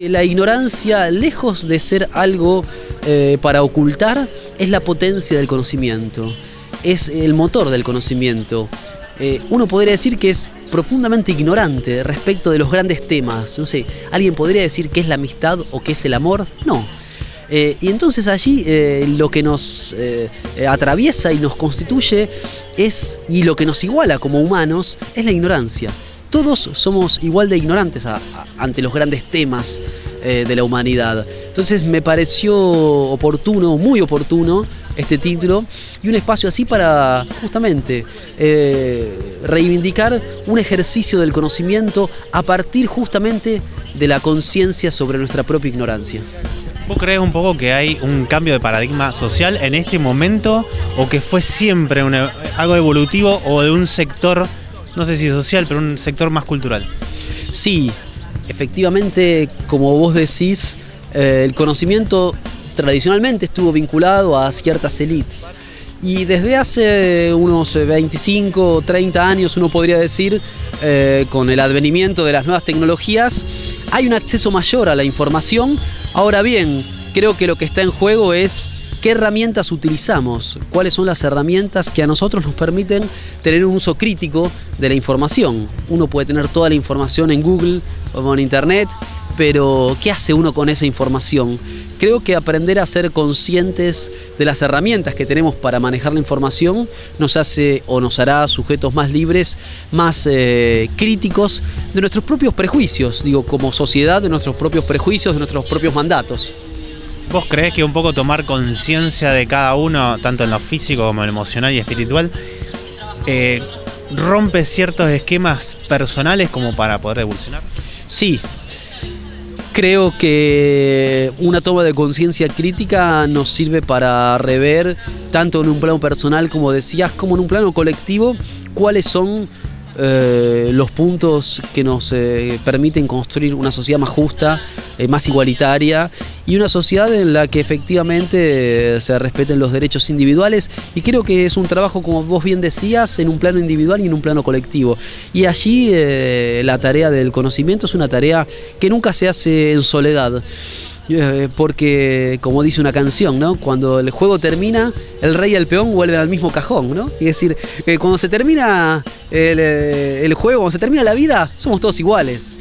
La ignorancia, lejos de ser algo eh, para ocultar, es la potencia del conocimiento, es el motor del conocimiento. Eh, uno podría decir que es profundamente ignorante respecto de los grandes temas. No sé, ¿alguien podría decir qué es la amistad o qué es el amor? No. Eh, y entonces allí lo que nos atraviesa y nos constituye es, y lo que nos iguala como humanos, es la ignorancia todos somos igual de ignorantes ante los grandes temas eh, de la humanidad. Entonces me pareció oportuno, muy oportuno, este título y un espacio así para justamente eh, reivindicar un ejercicio del conocimiento a partir justamente de la conciencia sobre nuestra propia ignorancia. ¿Vos crees un poco que hay un cambio de paradigma social en este momento o que fue siempre algo evolutivo o de un sector no sé si social, pero un sector más cultural. Sí, efectivamente, como vos decís, eh, el conocimiento tradicionalmente estuvo vinculado a ciertas élites. Y desde hace unos 25 o 30 años, uno podría decir, eh, con el advenimiento de las nuevas tecnologías, hay un acceso mayor a la información. Ahora bien, creo que lo que está en juego es qué herramientas utilizamos, cuáles son las herramientas que a nosotros nos permiten tener un uso crítico de la información. Uno puede tener toda la información en Google o en Internet, pero ¿qué hace uno con esa información? Creo que aprender a ser conscientes de las herramientas que tenemos para manejar la información nos hace o nos hará sujetos más libres, más eh, críticos de nuestros propios prejuicios, digo, como sociedad, de nuestros propios prejuicios, de nuestros propios mandatos. ¿Vos crees que un poco tomar conciencia de cada uno, tanto en lo físico como en lo emocional y espiritual, eh, rompe ciertos esquemas personales como para poder evolucionar? Sí. Creo que una toma de conciencia crítica nos sirve para rever, tanto en un plano personal, como decías, como en un plano colectivo, cuáles son eh, los puntos que nos eh, permiten construir una sociedad más justa, eh, más igualitaria y una sociedad en la que efectivamente se respeten los derechos individuales y creo que es un trabajo, como vos bien decías, en un plano individual y en un plano colectivo. Y allí la tarea del conocimiento es una tarea que nunca se hace en soledad. Eh, porque, como dice una canción, ¿no? Cuando el juego termina, el rey y el peón vuelven al mismo cajón, ¿no? Y es decir, eh, cuando se termina eh, el, juego, cuando se termina la vida, somos todos iguales.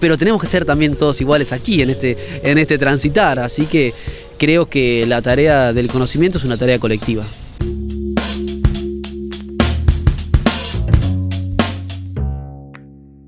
Pero tenemos que ser también todos iguales aquí, en este, en este transitar. Así que creo que la tarea del conocimiento es una tarea colectiva.